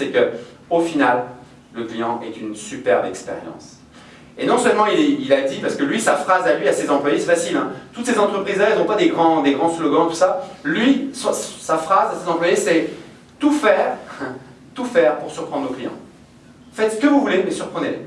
c'est que au final, le client est une superbe expérience. Et non seulement il, a dit, parce que lui, sa phrase à lui, à ses employés, c'est facile. Hein. Toutes ces entreprises-là, elles n'ont pas des grands, des grands slogans, tout ça. Lui, sa, sa phrase à ses employés, c'est tout faire, tout faire pour surprendre nos clients. Faites ce que vous voulez, mais surprenez-les.